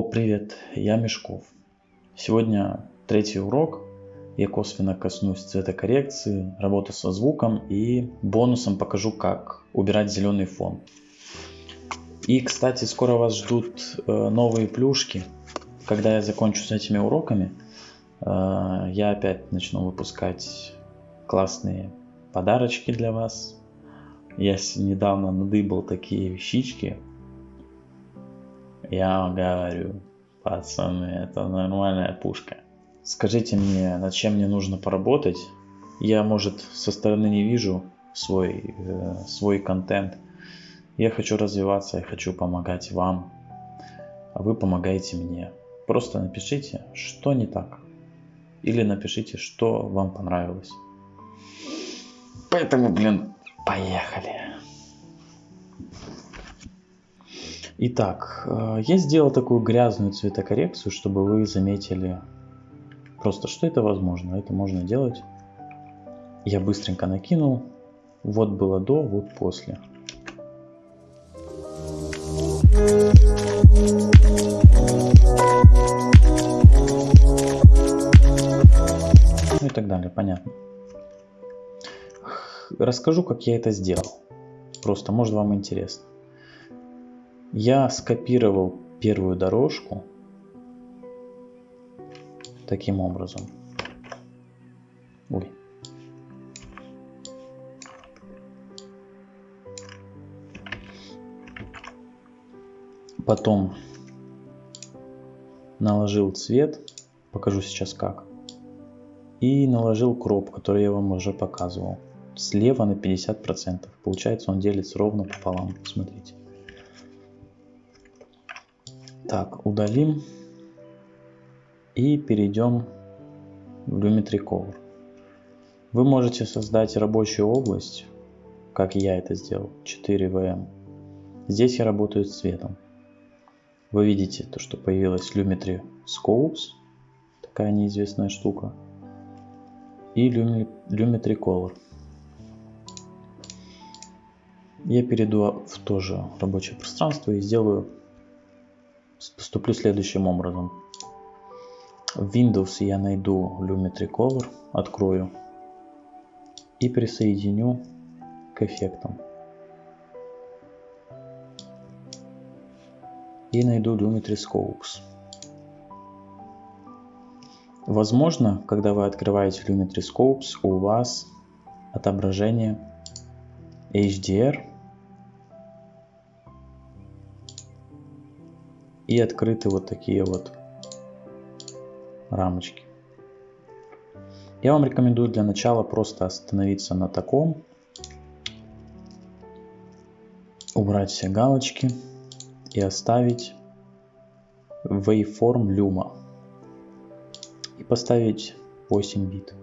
О, привет, я Мешков. Сегодня третий урок. Я косвенно коснусь цветокоррекции, работы со звуком и бонусом покажу, как убирать зеленый фон. И, кстати, скоро вас ждут э, новые плюшки. Когда я закончу с этими уроками, э, я опять начну выпускать классные подарочки для вас. Я недавно надыбал такие вещички, я говорю, пацаны, это нормальная пушка. Скажите мне, над чем мне нужно поработать? Я, может, со стороны не вижу свой, э, свой контент. Я хочу развиваться, я хочу помогать вам, а вы помогаете мне. Просто напишите, что не так. Или напишите, что вам понравилось. Поэтому, блин, поехали. Итак, э, я сделал такую грязную цветокоррекцию, чтобы вы заметили просто, что это возможно. Это можно делать. Я быстренько накинул. Вот было до, вот после. Ну и так далее, понятно. Расскажу, как я это сделал. Просто, может, вам интересно. Я скопировал первую дорожку таким образом. Ой. Потом наложил цвет, покажу сейчас как. И наложил кроп, который я вам уже показывал. Слева на 50%. Получается он делится ровно пополам. Смотрите. Так, удалим и перейдем в Lumetri Cover. Вы можете создать рабочую область, как я это сделал, 4VM. Здесь я работаю с цветом. Вы видите то, что появилась Lumetri Scopes, такая неизвестная штука, и Lumetri Color. Я перейду в то же рабочее пространство и сделаю поступлю следующим образом. В Windows я найду Lumetri Color, открою и присоединю к эффектам. И найду Lumetri Scopes. Возможно, когда вы открываете Lumetri Scopes, у вас отображение HDR и открыты вот такие вот рамочки. Я вам рекомендую для начала просто остановиться на таком, убрать все галочки и оставить waveform Luma и поставить 8 бит.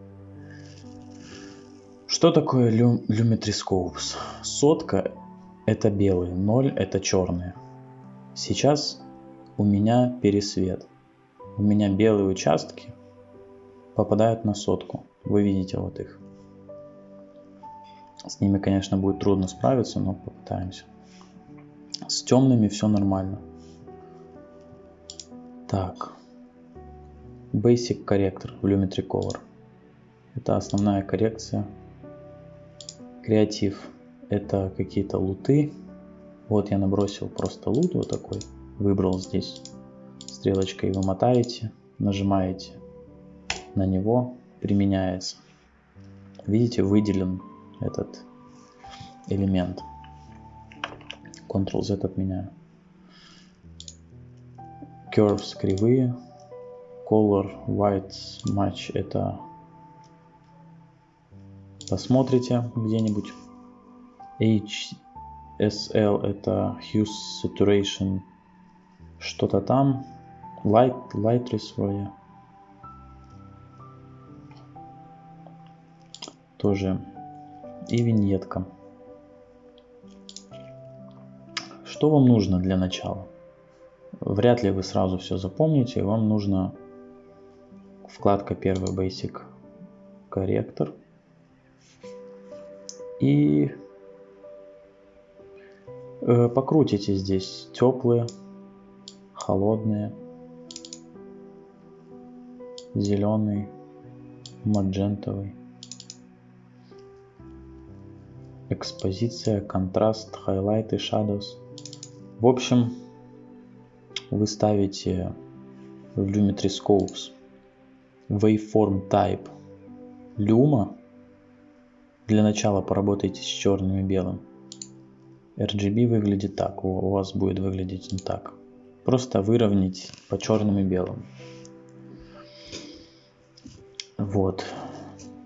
Что такое Lumetri Scopes? Сотка это белые, 0 это черные. Сейчас у меня пересвет. У меня белые участки попадают на сотку. Вы видите вот их. С ними, конечно, будет трудно справиться, но попытаемся. С темными все нормально. Так. Basic корректор в Lumetri Color. Это основная коррекция. Креатив. Это какие-то луты. Вот я набросил просто лут вот такой выбрал здесь стрелочкой, вы мотаете, нажимаете на него, применяется. Видите, выделен этот элемент. Ctrl-Z отменяю. Curves кривые. Color White Match это посмотрите где-нибудь. HSL это Hue Saturation что-то там. Light, Lightress вроде. Тоже. И виньетка. Что вам нужно для начала? Вряд ли вы сразу все запомните. Вам нужно вкладка первый Basic корректор. И э, покрутите здесь теплые холодные, зеленый, маджентовый. Экспозиция, контраст, хайлайты, shadows. В общем, вы ставите в Lumetri Scopes Waveform Type Luma. Для начала поработайте с черным и белым. RGB выглядит так, у вас будет выглядеть не так. Просто выровнять по черным и белым. Вот.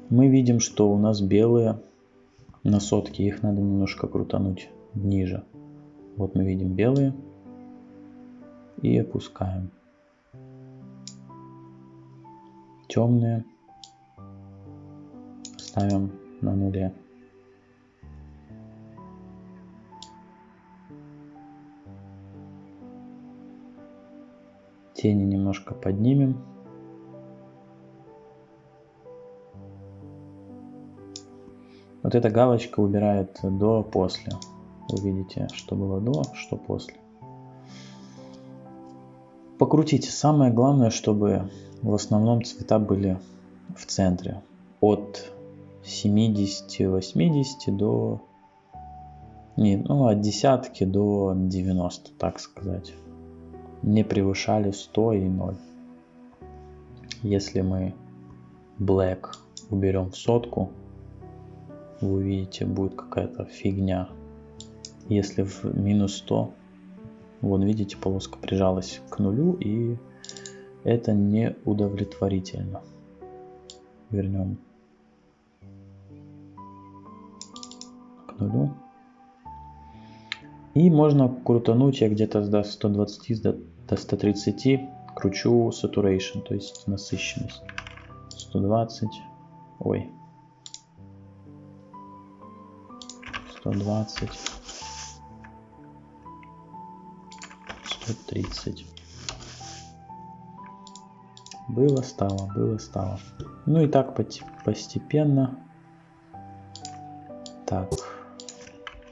Мы видим, что у нас белые на сотке, их надо немножко крутануть ниже. Вот мы видим белые и опускаем. Темные ставим на нуле. Тени немножко поднимем. Вот эта галочка убирает до-после. Вы видите, что было до, что после. Покрутите. Самое главное, чтобы в основном цвета были в центре. От 70-80 до... Не, ну, от десятки до 90, так сказать. Не превышали 100 и 0. Если мы black уберем в сотку, вы увидите, будет какая-то фигня. Если в минус 100, вот видите, полоска прижалась к нулю, и это не удовлетворительно. Вернем к нулю. И можно крутануть, я где-то до 120, до, до 130 кручу saturation, то есть насыщенность. 120, ой, 120, 130. Было, стало, было, стало. Ну и так постепенно. Так,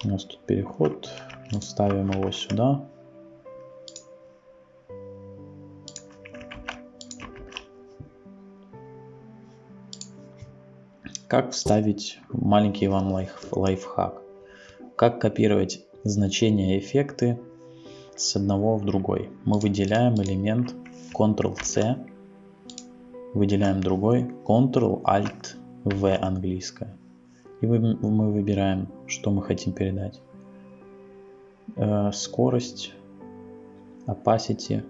у нас тут переход. Мы ставим его сюда. Как вставить маленький вам лайф, лайфхак? Как копировать значения эффекты с одного в другой? Мы выделяем элемент Ctrl-C, выделяем другой Ctrl-Alt-V английское. И мы выбираем, что мы хотим передать. Э, скорость, opacity,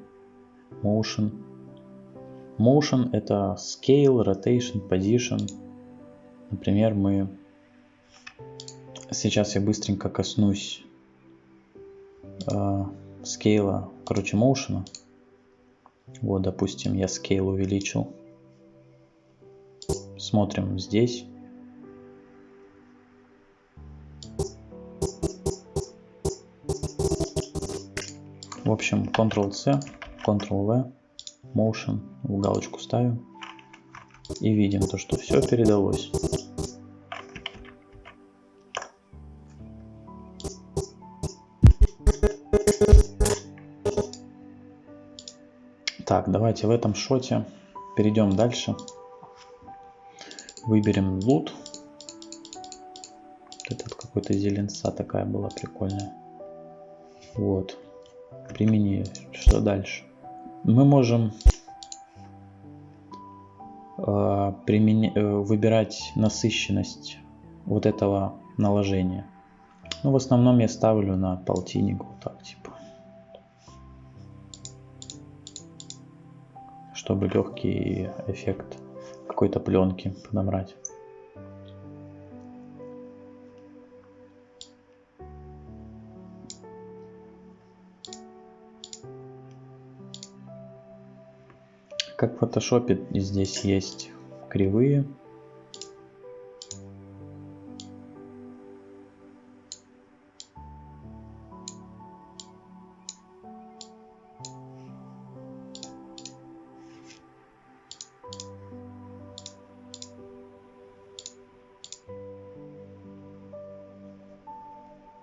motion. Motion это scale, rotation, position. Например, мы Сейчас я быстренько коснусь э, скейла, короче, моушена. Вот, допустим, я скейл увеличил. Смотрим здесь. В общем, Ctrl-C, Ctrl-V, Motion, в галочку ставим. И видим то, что все передалось. Так, давайте в этом шоте перейдем дальше. Выберем лут. Этот какой-то зеленца такая была прикольная. Вот. Примени. Что дальше? Мы можем э, примени, э, выбирать насыщенность вот этого наложения. Ну, в основном я ставлю на полтинник вот так, типа. чтобы легкий эффект какой-то пленки подобрать. Фотошопе здесь есть кривые.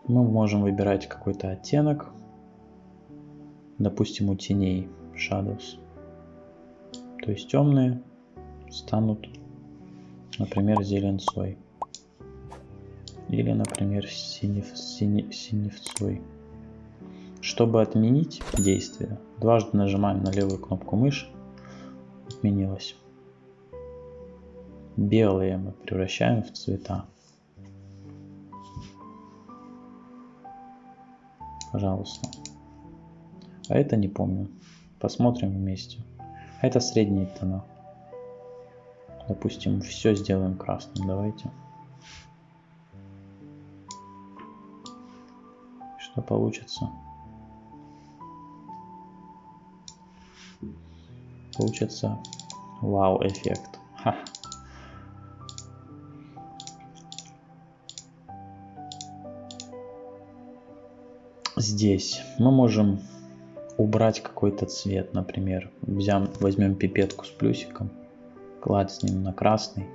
Мы можем выбирать какой-то оттенок, допустим, у теней shadows, то есть темные, станут, например, зеленцой. Или, например, синев, сине, синевцой. Чтобы отменить действие, дважды нажимаем на левую кнопку мыши. Отменилось. Белые мы превращаем в цвета. Пожалуйста. А это не помню. Посмотрим вместе. Это средние тона. Допустим, все сделаем красным. Давайте. Что получится? Получится вау эффект. Ха. Здесь мы можем убрать какой-то цвет, например. Взям, возьмем пипетку с плюсиком, клацнем на красный.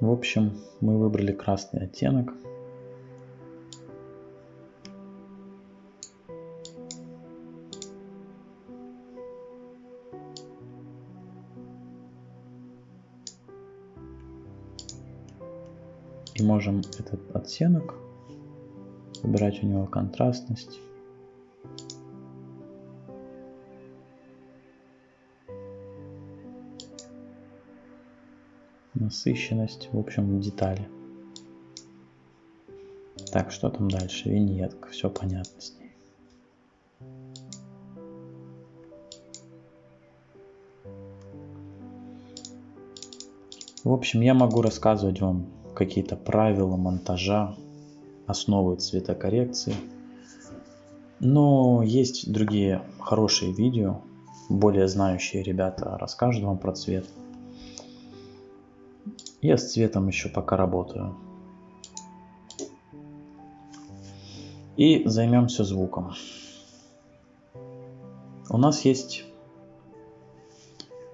В общем, мы выбрали красный оттенок. И можем этот оттенок выбирать у него контрастность. Насыщенность, в общем, детали. Так, что там дальше? Виньетка, все понятно с ней. В общем, я могу рассказывать вам какие-то правила монтажа, основы цветокоррекции. Но есть другие хорошие видео, более знающие ребята расскажут вам про цвет. Я с цветом еще пока работаю. И займемся звуком. У нас есть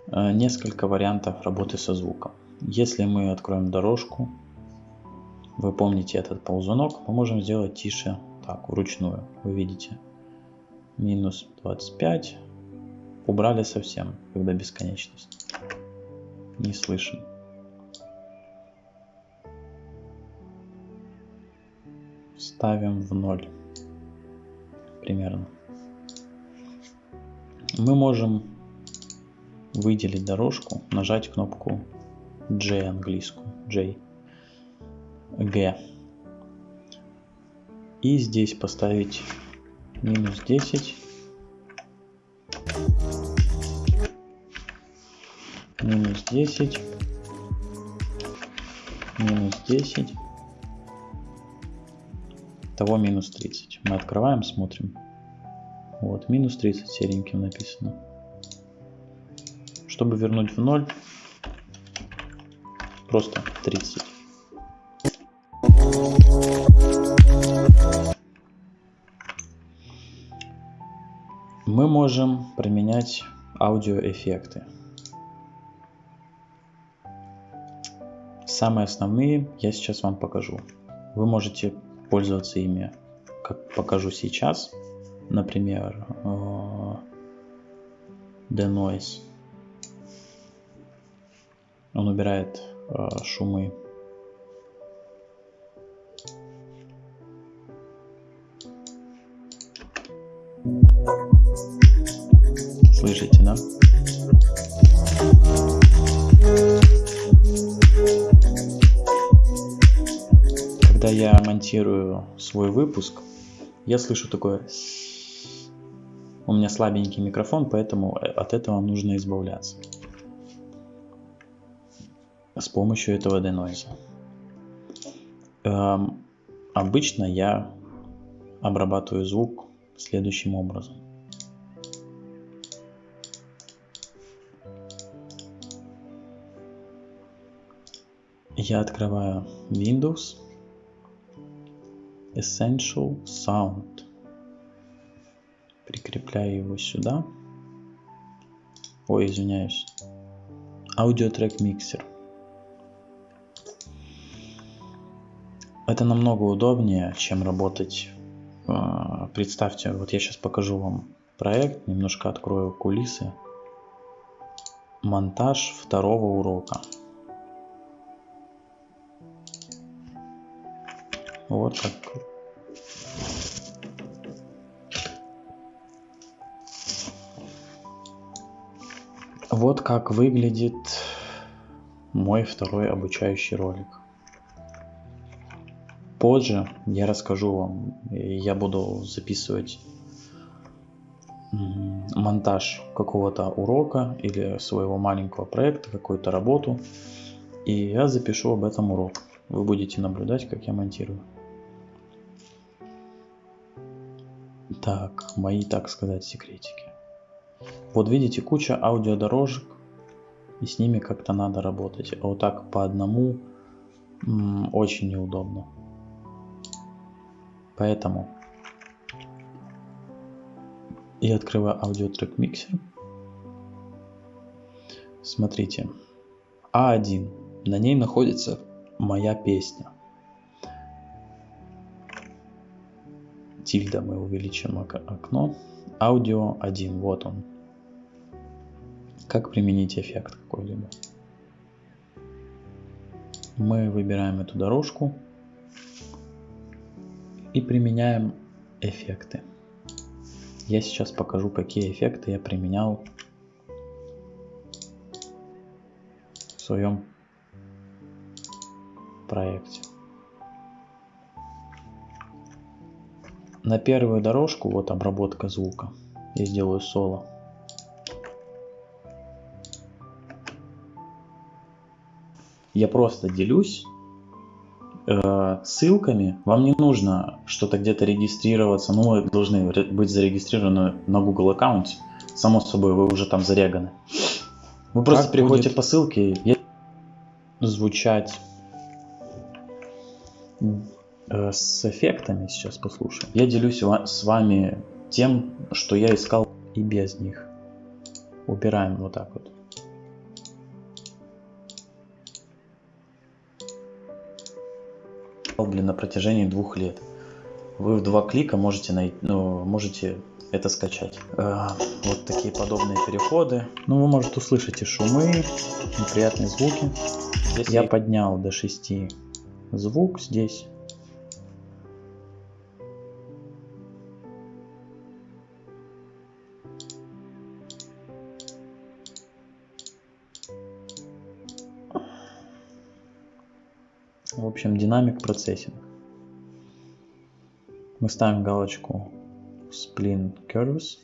э, несколько вариантов работы со звуком. Если мы откроем дорожку, вы помните этот ползунок, мы можем сделать тише так, вручную. Вы видите, минус 25. Убрали совсем, когда бесконечность. Не слышим. Ставим в ноль. Примерно. Мы можем выделить дорожку, нажать кнопку J английскую, J G. И здесь поставить минус 10. Минус 10. Минус 10. Того минус 30. Мы открываем, смотрим. Вот, минус 30 сереньким написано. Чтобы вернуть в ноль, просто 30. Можем применять аудиоэффекты. Самые основные я сейчас вам покажу. Вы можете пользоваться ими, как покажу сейчас. Например, э, The Noise. Он убирает э, шумы Слышите, да? Когда я монтирую свой выпуск, я слышу такое... У меня слабенький микрофон, поэтому от этого нужно избавляться. С помощью этого денойза. Эм, обычно я обрабатываю звук следующим образом. Я открываю Windows, Essential Sound, прикрепляю его сюда. Ой, извиняюсь. Аудиотрек миксер. Это намного удобнее, чем работать. А, представьте, вот я сейчас покажу вам проект, немножко открою кулисы. Монтаж второго урока. Вот как Вот как выглядит мой второй обучающий ролик. Позже я расскажу вам, я буду записывать монтаж какого-то урока или своего маленького проекта, какую-то работу. И я запишу об этом урок. Вы будете наблюдать, как я монтирую. Так, мои, так сказать, секретики. Вот видите, куча аудиодорожек, и с ними как-то надо работать. А вот так по одному очень неудобно. Поэтому я открываю аудиотрек миксер. Смотрите, А1, на ней находится моя песня. Тильда мы увеличим окно. Аудио 1, вот он. Как применить эффект какой-либо? Мы выбираем эту дорожку и применяем эффекты. Я сейчас покажу, какие эффекты я применял в своем проекте. На первую дорожку, вот обработка звука, я сделаю соло. Я просто делюсь э, ссылками. Вам не нужно что-то где-то регистрироваться. Ну, вы должны быть зарегистрированы на Google аккаунте. Само собой, вы уже там зареганы. Вы просто как переходите будет... по ссылке и звучать с эффектами. Сейчас послушаем. Я делюсь с вами тем, что я искал и без них. Убираем вот так вот. блин, на протяжении двух лет. Вы в два клика можете, найти, ну, можете это скачать. Э, вот такие подобные переходы. Ну, вы можете услышать и шумы, неприятные звуки. Здесь я поднял до 6 звук здесь. Общем, динамик процессинг. Мы ставим галочку Spline Curves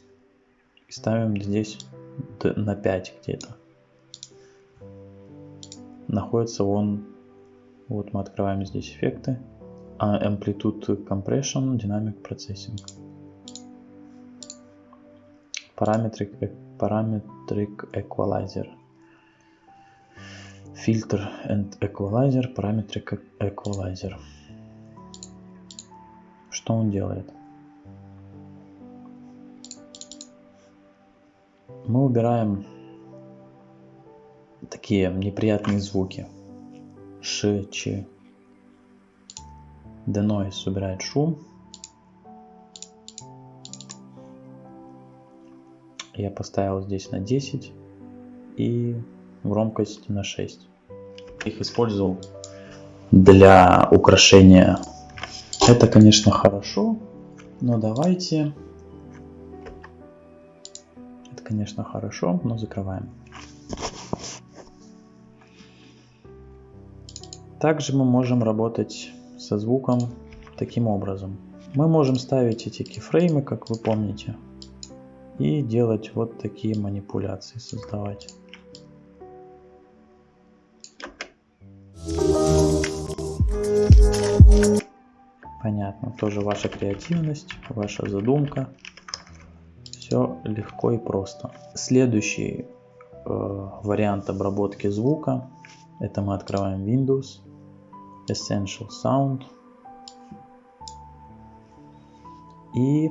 и ставим здесь на 5 где-то. Находится он, вот мы открываем здесь эффекты, а Amplitude Compression, Dynamic Processing. Parametric, Parametric Equalizer filter and equalizer, parametric equalizer. Что он делает? Мы убираем такие неприятные звуки. Ш, Ч. Denoise убирает шум. Я поставил здесь на 10 и громкость на 6 их использовал для украшения. Это, конечно, хорошо, но давайте... Это, конечно, хорошо, но закрываем. Также мы можем работать со звуком таким образом. Мы можем ставить эти кейфреймы, как вы помните, и делать вот такие манипуляции, создавать. Понятно, тоже ваша креативность, ваша задумка. Все легко и просто. Следующий э, вариант обработки звука. Это мы открываем Windows, Essential Sound. И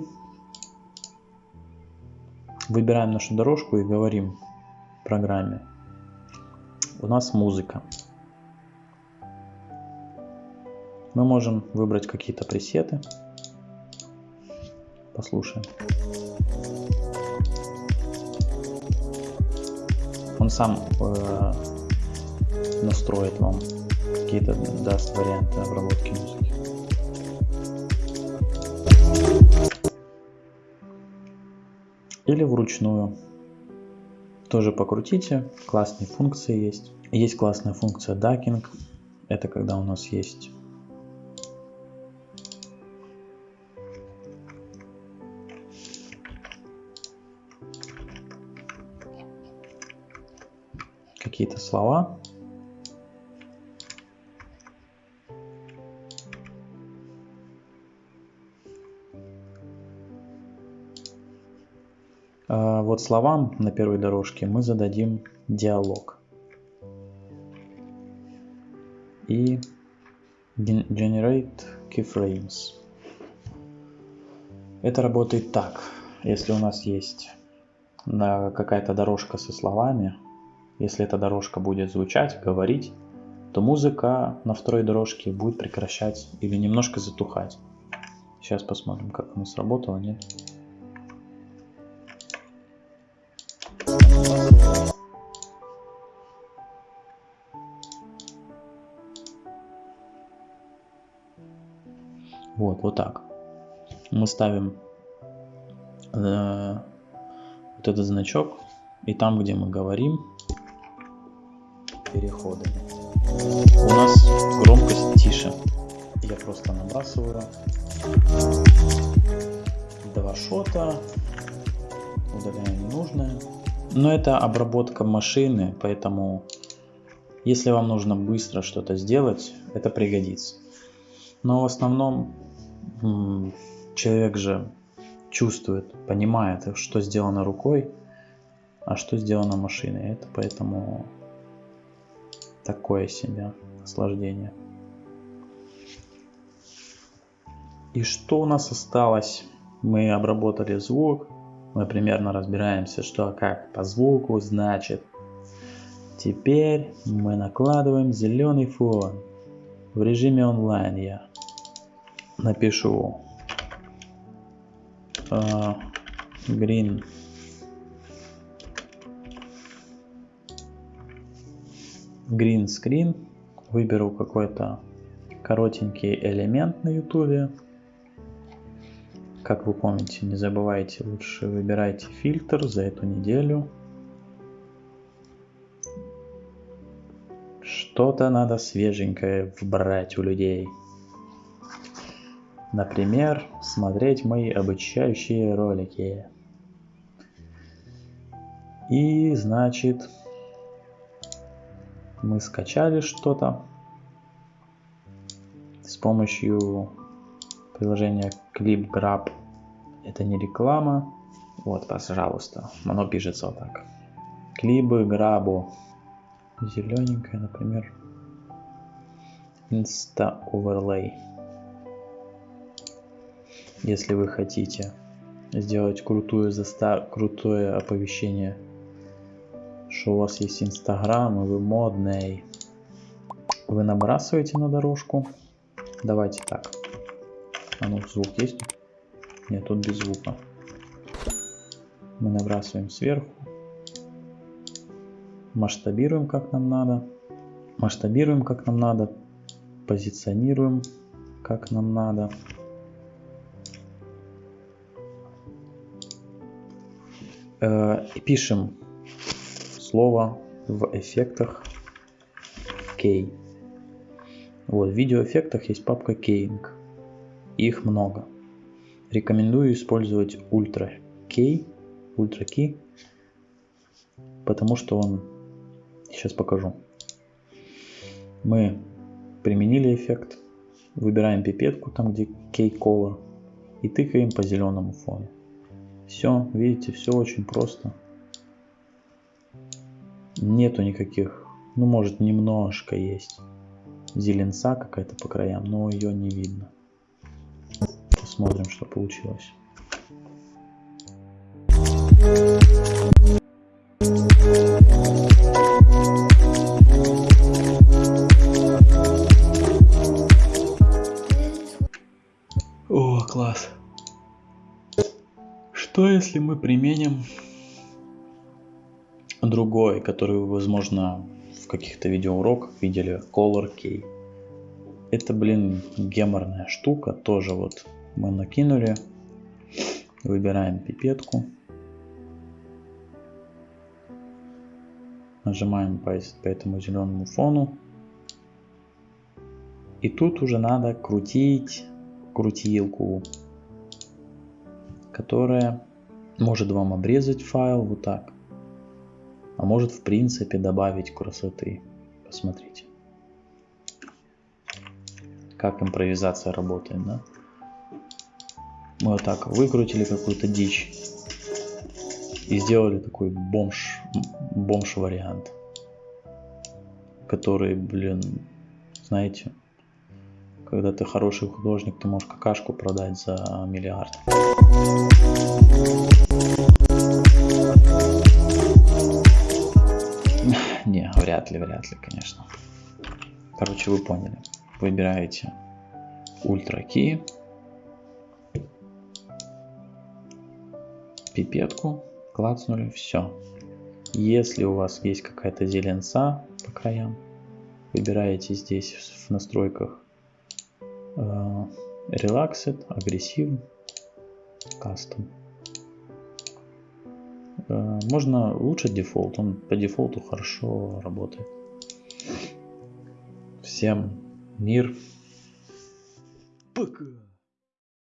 выбираем нашу дорожку и говорим программе. У нас музыка. Мы можем выбрать какие-то пресеты. Послушаем. Он сам э, настроит вам какие-то даст варианты обработки музыки. Или вручную. Тоже покрутите. Классные функции есть. Есть классная функция дакинг. Это когда у нас есть какие-то слова. А вот словам на первой дорожке мы зададим диалог. И generate keyframes. Это работает так. Если у нас есть какая-то дорожка со словами, если эта дорожка будет звучать, говорить, то музыка на второй дорожке будет прекращать или немножко затухать. Сейчас посмотрим, как оно сработало, нет. Вот, вот так. Мы ставим э, вот этот значок, и там, где мы говорим, переходами. У нас громкость тише. Я просто набрасываю два шота, удаляю ненужное. Но это обработка машины, поэтому если вам нужно быстро что-то сделать, это пригодится. Но в основном человек же чувствует, понимает, что сделано рукой, а что сделано машиной. Это поэтому такое себе наслаждение. И что у нас осталось? Мы обработали звук, мы примерно разбираемся, что как по звуку значит. Теперь мы накладываем зеленый фон. В режиме онлайн я напишу uh, green green screen, выберу какой-то коротенький элемент на ютубе. Как вы помните, не забывайте, лучше выбирайте фильтр за эту неделю. Что-то надо свеженькое вбрать у людей. Например, смотреть мои обучающие ролики. И значит, мы скачали что-то с помощью приложения ClipGrab. Это не реклама. Вот, пожалуйста, оно пишется вот так. Клибы Грабу. Зелененькая, например. Insta Overlay. Если вы хотите сделать крутую застав... крутое оповещение что у вас есть Инстаграм, и вы модный. Вы набрасываете на дорожку. Давайте так. А ну, звук есть? Нет, тут без звука. Мы набрасываем сверху. Масштабируем, как нам надо. Масштабируем, как нам надо. Позиционируем, как нам надо. Э, пишем слово в эффектах Key. Вот, в видеоэффектах есть папка Keying. Их много. Рекомендую использовать Ultra Key, Ultra Key, потому что он, сейчас покажу. Мы применили эффект, выбираем пипетку, там где Key Color, и тыкаем по зеленому фону. Все, видите, все очень просто нету никаких, ну может немножко есть зеленца какая-то по краям, но ее не видно. Посмотрим, что получилось. О, класс. Что если мы применим другой, который вы, возможно, в каких-то видеоуроках видели, Color Key. Это, блин, геморная штука, тоже вот мы накинули. Выбираем пипетку. Нажимаем по, по этому зеленому фону. И тут уже надо крутить крутилку, которая может вам обрезать файл вот так, а может в принципе добавить красоты. Посмотрите, как импровизация работает, да? Мы вот так выкрутили какую-то дичь и сделали такой бомж, бомж вариант, который, блин, знаете, когда ты хороший художник, ты можешь какашку продать за миллиард. Вряд ли, вряд ли, конечно. Короче, вы поняли. Выбираете Ультра Key, пипетку, клацнули, все. Если у вас есть какая-то зеленца по краям, выбираете здесь в настройках uh, Relaxed, агрессив, кастом. Uh, можно лучше дефолт, он по дефолту хорошо работает. Всем мир. Пока.